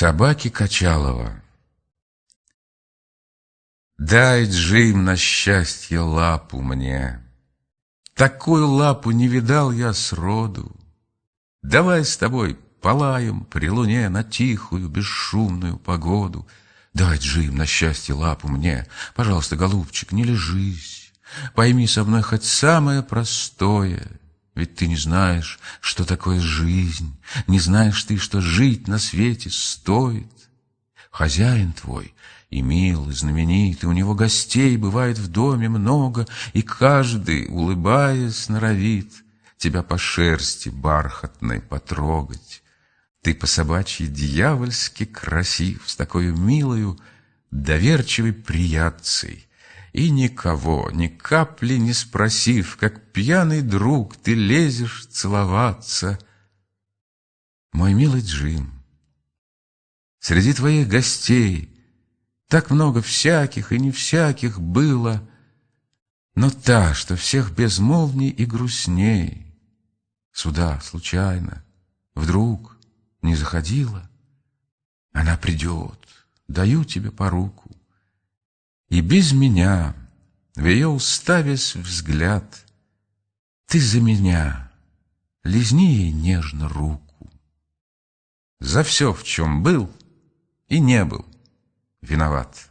Собаки Качалова Дай, Джим, на счастье лапу мне. Такую лапу не видал я сроду. Давай с тобой полаем при луне На тихую, бесшумную погоду. Дай, Джим, на счастье лапу мне. Пожалуйста, голубчик, не лежись. Пойми со мной хоть самое простое. Ведь ты не знаешь, что такое жизнь, Не знаешь ты, что жить на свете стоит. Хозяин твой и мил, и знаменит, и у него гостей бывает в доме много, и каждый, улыбаясь, норовит тебя по шерсти бархатной потрогать. Ты по собачьи дьявольски красив, с такой милою, доверчивой приятцей, и никого, ни капли не спросив, как пьяный друг, ты лезешь целоваться. Мой милый Джим, среди твоих гостей так много всяких и не всяких было, но та, что всех безмолвней и грустней, Сюда случайно, вдруг не заходила, Она придет, даю тебе по руку, И без меня, в ее уставясь взгляд, Ты за меня, лизни ей нежно руку. За все, в чем был и не был, виноват.